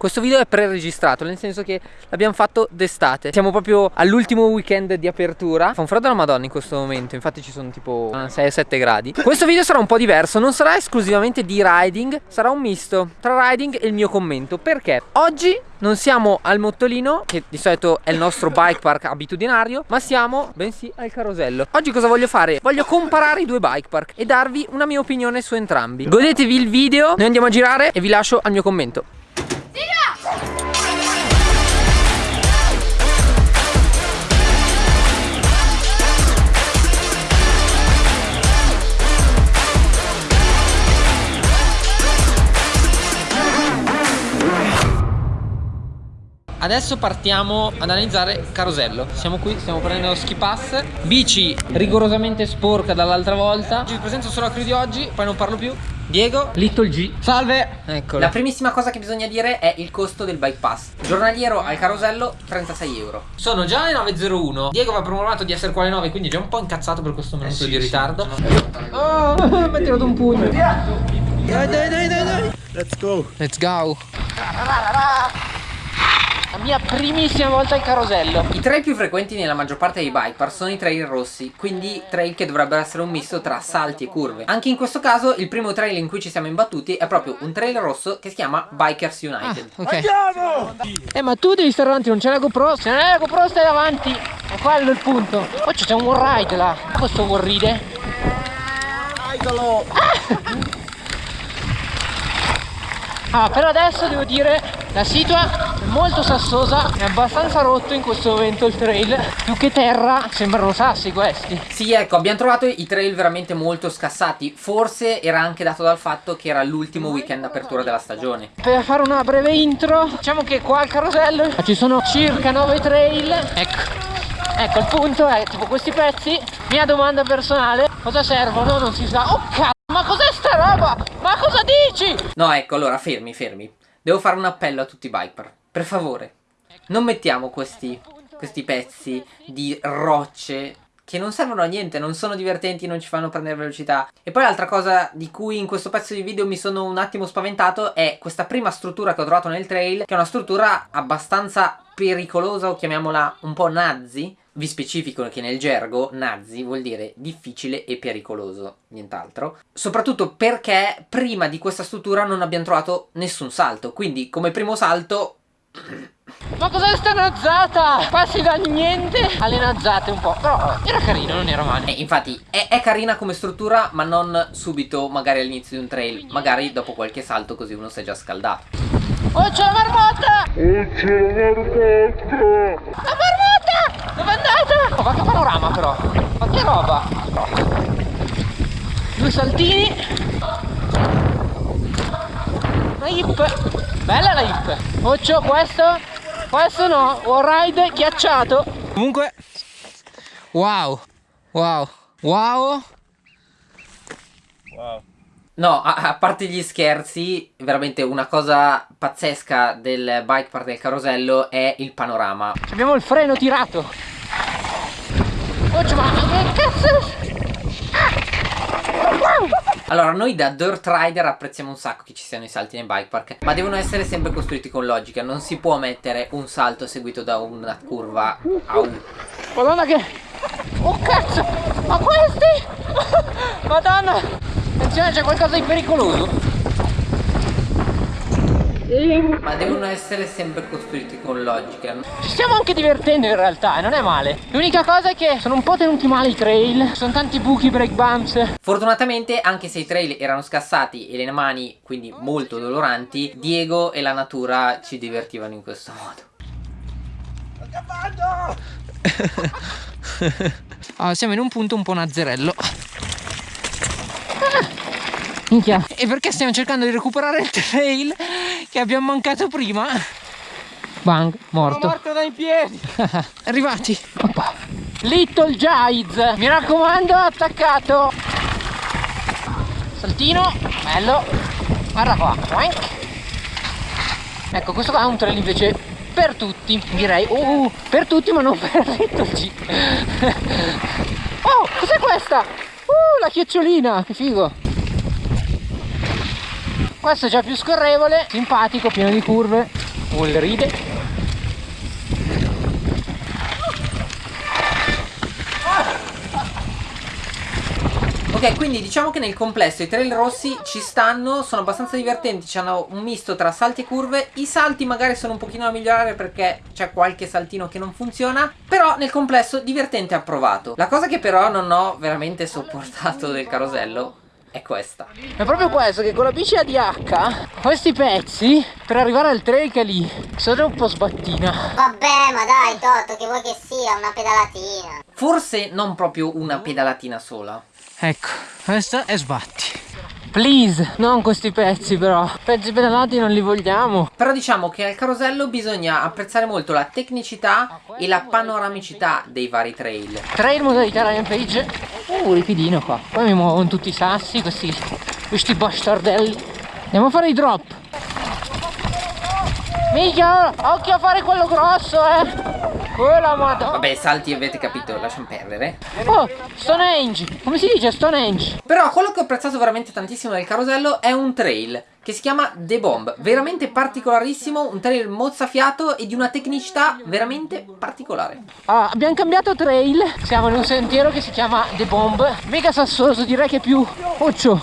questo video è pre-registrato Nel senso che l'abbiamo fatto d'estate. Siamo proprio all'ultimo weekend di apertura. Fa un freddo alla madonna in questo momento Infatti ci sono tipo 6-7 gradi. Questo video sarà un po' diverso Non sarà esclusivamente di riding Sarà un misto tra riding e il mio commento. Perché oggi non siamo al Mottolino Che di solito è il nostro bike park abitudinario Ma siamo, bensì, al Carosello. Oggi cosa voglio fare? Voglio comparare i due bike park E darvi una mia opinione su entrambi. Godetevi il video Noi andiamo a girare e vi lascio al mio commento Adesso partiamo ad analizzare Carosello. Siamo qui, stiamo prendendo lo ski pass. Bici rigorosamente sporca dall'altra volta. Vi presento solo la crew di oggi, poi non parlo più. Diego, Little G. Salve. Eccolo. La primissima cosa che bisogna dire è il costo del bike pass. Giornaliero al Carosello 36 euro. Sono già le 9.01 Diego aveva programmato di essere qua alle 9 Quindi è già un po' incazzato per questo minuto eh sì, di ritardo. sì, Oh, mi ha tirato un pugno. Dai dai dai dai dai. Let's go. Let's go la mia primissima volta al carosello. I trail più frequenti nella maggior parte dei bike park sono i trail rossi Quindi trail che dovrebbero essere un misto tra salti e curve. Anche in questo caso il primo trail in cui ci siamo imbattuti è proprio un trail rosso che si chiama Bikers United. ah, okay. Andiamo! Eh ma tu devi stare davanti, non c'è la GoPro Se non è la GoPro stai davanti. È quello il punto. Poi c'è un wall ride là. Questo wall ride. Idolo ah! Ah, per adesso devo dire la situa molto sassosa, è abbastanza rotto in questo momento il trail, più che terra sembrano sassi questi. Sì, ecco, abbiamo trovato i trail veramente molto scassati, forse era anche dato dal fatto che era l'ultimo weekend apertura della stagione. Per fare una breve intro, diciamo che qua al carosello ci sono circa 9 trail, ecco. Ecco il punto è tipo questi pezzi Mia domanda personale Cosa servono? Non si sa Oh cazzo ma cos'è sta roba? Ma cosa dici? No ecco allora fermi fermi Devo fare un appello a tutti i biker Per favore Non mettiamo questi, questi pezzi di rocce che non servono a niente, non sono divertenti, non ci fanno prendere velocità. E poi l'altra cosa di cui in questo pezzo di video mi sono un attimo spaventato è questa prima struttura che ho trovato nel trail, che è una struttura abbastanza pericolosa o chiamiamola un po' nazi, vi specifico che nel gergo nazi vuol dire difficile e pericoloso, nient'altro. Soprattutto perché prima di questa struttura non abbiamo trovato nessun salto, quindi come primo salto... Ma cos'è sta nazzata? Passi da niente alle nazzate un po', però era carino, non era male. Eh, infatti è, è carina come struttura, ma non subito magari all'inizio di un trail, magari dopo qualche salto così uno si è già scaldato. Oh c'è la marmotta! Oh c'è la marmotta! La marmotta! Dove è andata? Oh, ma che panorama però! Ma che roba! Due saltini! Una hip! Bella la hip! Occhio, questo? Questo no! Wall ride ghiacciato! Comunque... Wow! Wow! Wow! Wow! No, a, a, parte gli scherzi, veramente una cosa pazzesca del bike park del carosello è il panorama. Abbiamo il freno tirato. Oh, ma che cazzo? Allora, noi da Dirt Rider apprezziamo un sacco che ci siano i salti nei bike park, ma devono essere sempre costruiti con logica, non si può mettere un salto seguito da una curva a un... Madonna che... Oh cazzo! Ma questi? Madonna! Attenzione c'è qualcosa di pericoloso ma devono essere sempre costruiti con logica. Ci stiamo anche divertendo in realtà e non è male. L'unica cosa è che sono un po' tenuti male i trail Sono tanti buchi, break bumps. Fortunatamente anche se i trail erano scassati e le mani quindi molto doloranti Diego e la natura ci divertivano in questo modo. Ah, siamo in un punto un po' nazzerello. Minchia. E perché stiamo cercando di recuperare il trail che abbiamo mancato prima? Bang, morto. Sono morto dai piedi. Arrivati. Oppa. Little Giles. Mi raccomando, attaccato. Saltino. Bello. Guarda qua. Ecco, questo qua è un trail invece per tutti. Direi. Uh, per tutti ma non per Little G. oh, cos'è questa? Uh, la chiocciolina. Che figo questo è già più scorrevole simpatico pieno di curve. Vuol ride. Ok, quindi diciamo che nel complesso i trail rossi ci stanno, sono abbastanza divertenti, hanno un misto tra salti e curve, i salti magari sono un pochino da migliorare perché c'è qualche saltino che non funziona, però nel complesso divertente approvato. La cosa che però non ho veramente sopportato del carosello è questa. È proprio questo che con la bici ADH Questi pezzi per arrivare al trail che è lì Sono un po' sbattina. Vabbè ma dai Toto che vuoi che sia? Una pedalatina. Forse non proprio una pedalatina sola. Ecco, questa è sbatti. Please, non questi pezzi però. Pezzi pedalati non li vogliamo. Però diciamo che al carosello bisogna apprezzare molto la tecnicità e la panoramicità dei vari trail. Trail modalità Rampage Uh, ripidino qua. Poi mi muovono tutti i sassi, questi, questi bastardelli. Andiamo a fare i drop Mica, occhio a fare quello grosso eh. Quella madonna. Vabbè salti avete capito lasciamo perdere. Oh Stonehenge. Come si dice Stonehenge? Però quello che ho apprezzato veramente tantissimo del carosello È un trail che si chiama The Bomb. Veramente particolarissimo Un trail mozzafiato e di una tecnicità veramente particolare. Allora abbiamo cambiato trail. Siamo in un sentiero che si chiama The Bomb. Mega sassoso direi che è più Occio.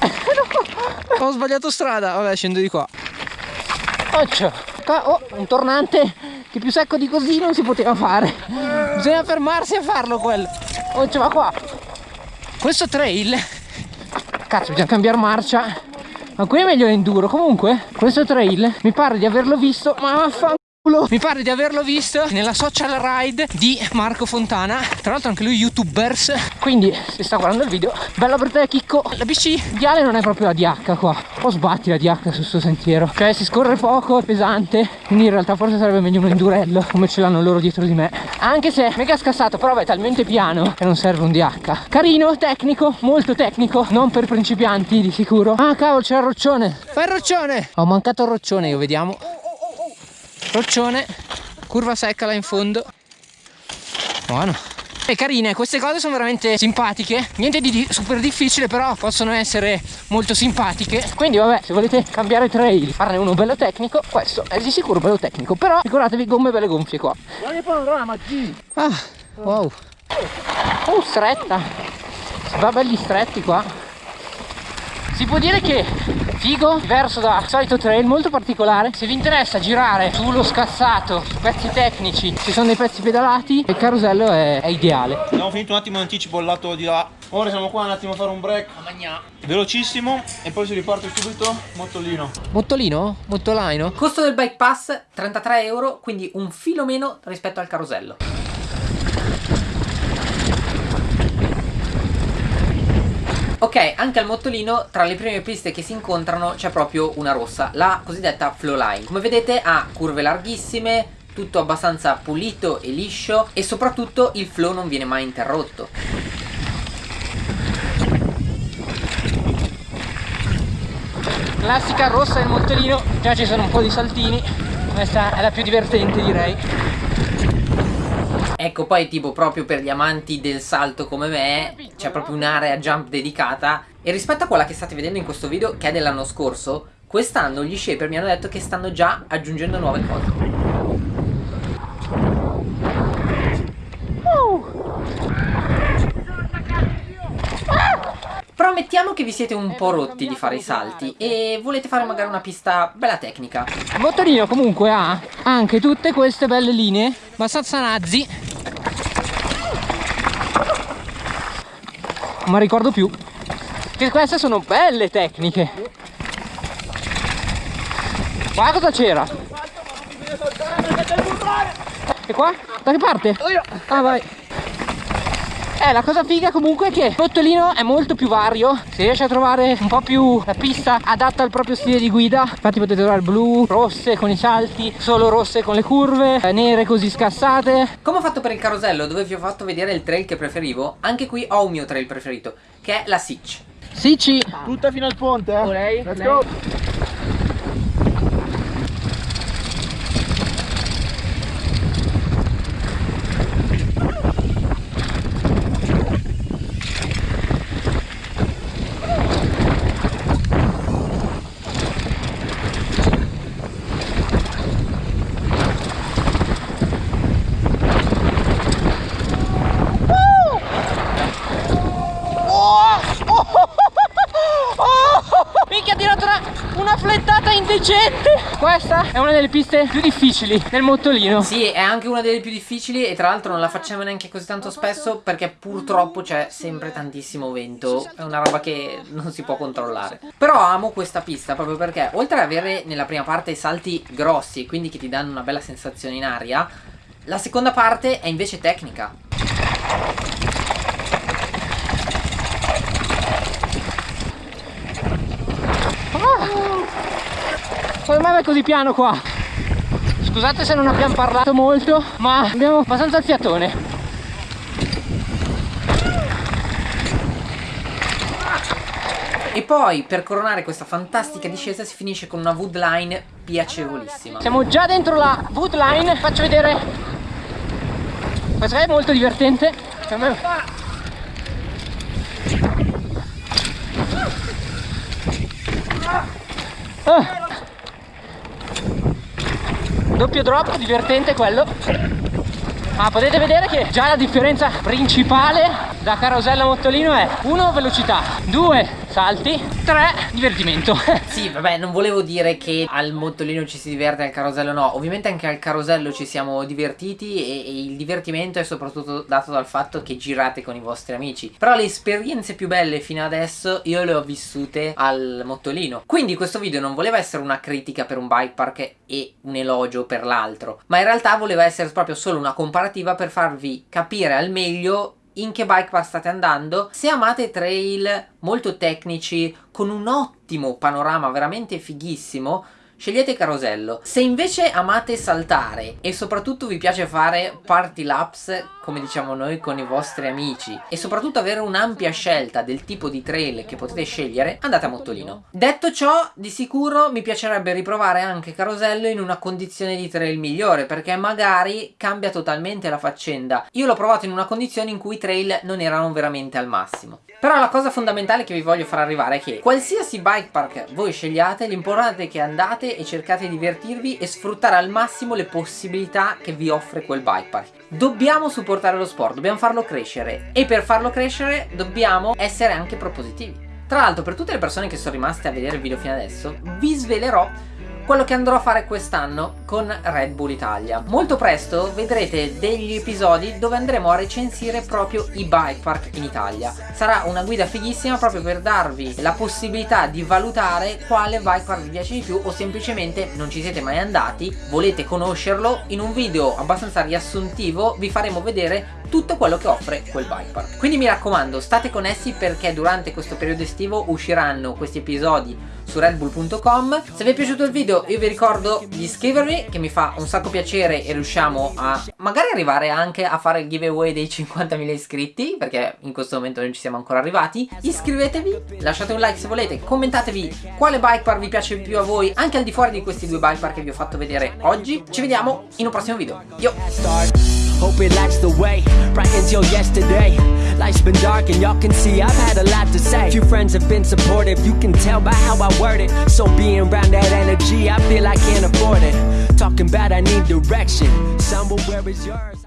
Ho sbagliato strada. Vabbè scendo di qua Oh un tornante che più secco di così non si poteva fare. Bisogna fermarsi a farlo quello. Oh va qua. Questo trail cazzo bisogna cambiare marcia. Ma qui è meglio l'enduro. Comunque questo trail mi pare di averlo visto ma vaffanculo mi pare di averlo visto nella social ride di Marco Fontana. Tra l'altro anche lui youtubers. Quindi se sta guardando il video Bello per te Chicco. La bici viale non è proprio la DH qua. Un po' sbatti la DH su questo sentiero Cioè si scorre poco, è pesante. Quindi in realtà forse sarebbe meglio un endurello Come ce l'hanno loro dietro di me. Anche se mega scassato però è talmente piano Che non serve un DH Carino, tecnico, molto tecnico Non per principianti di sicuro. Ah cavolo c'è il roccione. Fai il roccione. Ho mancato il roccione io vediamo roccione curva secca là in fondo. Buono. E carine queste cose sono veramente simpatiche. Niente di super difficile però possono essere molto simpatiche. Quindi vabbè se volete cambiare trail farne uno bello tecnico questo è di sicuro bello tecnico. Però ricordatevi gomme belle gonfie qua. Ah wow. Oh stretta. Si va belli stretti qua. Si può dire che figo diverso da solito trail molto particolare. Se vi interessa girare sullo scassato su pezzi tecnici ci sono dei pezzi pedalati il carosello è, è ideale. Abbiamo finito un attimo in anticipo il lato di là. Ora siamo qua un attimo a fare un break. Velocissimo e poi si riparte subito mottolino. Mottolino? mottolaino? costo del bike pass 33 euro quindi un filo meno rispetto al carosello Ok, anche al mottolino tra le prime piste che si incontrano c'è proprio una rossa, la cosiddetta flow line. Come vedete ha curve larghissime, tutto abbastanza pulito e liscio e soprattutto il flow non viene mai interrotto. Classica rossa del mottolino, già ci sono un po' di saltini, questa è la più divertente direi. Ecco poi tipo proprio per gli amanti del salto come me c'è proprio un'area jump dedicata e rispetto a quella che state vedendo in questo video che è dell'anno scorso quest'anno gli shaper mi hanno detto che stanno già aggiungendo nuove cose. Però mettiamo che vi siete un po' rotti di fare i salti e volete fare magari una pista bella tecnica. Il motorino comunque ha anche tutte queste belle linee abbastanza nazzi ma ricordo più. Che queste sono belle tecniche. Guarda cosa c'era? E qua? da che parte? ah vai eh, la cosa figa comunque è che il Bottolino è molto più vario. Si riesce a trovare un po' più la pista adatta al proprio stile di guida Infatti potete trovare blu, rosse con i salti Solo rosse con le curve, eh, nere così scassate. Come ho fatto per il carosello dove vi ho fatto vedere il trail che preferivo Anche qui ho un mio trail preferito Che è la Sitch. Sicci Tutta fino al ponte eh. Lei, Let's lei. go è una delle piste più difficili del mottolino. Sì, è anche una delle più difficili e tra l'altro non la facciamo neanche così tanto spesso perché purtroppo c'è sempre tantissimo vento. È una roba che non si può controllare. Però amo questa pista proprio perché oltre ad avere nella prima parte salti grossi, quindi che ti danno una bella sensazione in aria, la seconda parte è invece tecnica. Come mai è così piano qua? Scusate se non abbiamo parlato molto, ma abbiamo abbastanza il fiatone. E poi per coronare questa fantastica discesa si finisce con una woodline piacevolissima. Siamo già dentro la woodline, faccio vedere. Questa è molto divertente. Per me- Ah. Doppio drop, divertente quello. Ma potete vedere che già la differenza principale da carosello a mottolino è 1 velocità, 2 salti, 3 divertimento. Sì, vabbè, non volevo dire che al mottolino ci si diverte, al carosello no. Ovviamente anche al carosello ci siamo divertiti e, e, il divertimento è soprattutto dato dal fatto che girate con i vostri amici. Però le esperienze più belle fino adesso io le ho vissute al mottolino. Quindi questo video non voleva essere una critica per un bike park e un elogio per l'altro, ma in realtà voleva essere proprio solo una comparativa per farvi capire al meglio in che bike park state andando se amate trail molto tecnici con un ottimo panorama veramente fighissimo scegliete Carosello. Se invece amate saltare e soprattutto vi piace fare party laps, come diciamo noi, con i vostri amici e soprattutto avere un'ampia scelta del tipo di trail che potete scegliere, andate a Mottolino. Detto ciò, di sicuro mi piacerebbe riprovare anche Carosello in una condizione di trail migliore, perché magari cambia totalmente la faccenda. Io l'ho provato in una condizione in cui i trail non erano veramente al massimo. Però la cosa fondamentale che vi voglio far arrivare è che qualsiasi bike park voi scegliate, l'importante è che andate e cercate di divertirvi e sfruttare al massimo le possibilità che vi offre quel bike park. Dobbiamo supportare lo sport, dobbiamo farlo crescere e per farlo crescere dobbiamo essere anche propositivi. Tra l'altro per tutte le persone che sono rimaste a vedere il video fino adesso vi svelerò quello che andrò a fare quest'anno con Red Bull Italia. Molto presto vedrete degli episodi dove andremo a recensire proprio i bike park in Italia. Sarà una guida fighissima proprio per darvi la possibilità di valutare quale bike park vi piace di più o semplicemente non ci siete mai andati, volete conoscerlo, in un video abbastanza riassuntivo vi faremo vedere tutto quello che offre quel bike park. Quindi mi raccomando state connessi perché durante questo periodo estivo usciranno questi episodi su redbull.com Se vi è piaciuto il video io vi ricordo di iscrivervi che mi fa un sacco piacere e riusciamo a magari arrivare anche a fare il giveaway dei 50.000 iscritti perché in questo momento non ci siamo ancora arrivati. Iscrivetevi, lasciate un like se volete, commentatevi quale bike park vi piace più a voi anche al di fuori di questi due bike park che vi ho fatto vedere oggi. Ci vediamo in un prossimo video, yo! Hope it lights the way, brightens your yesterday Life's been dark and y'all can see I've had a lot to say. Few friends have been supportive, you can tell by how I word it. So being around that energy, I feel I can't afford it. Talking about I need direction, somewhere where is yours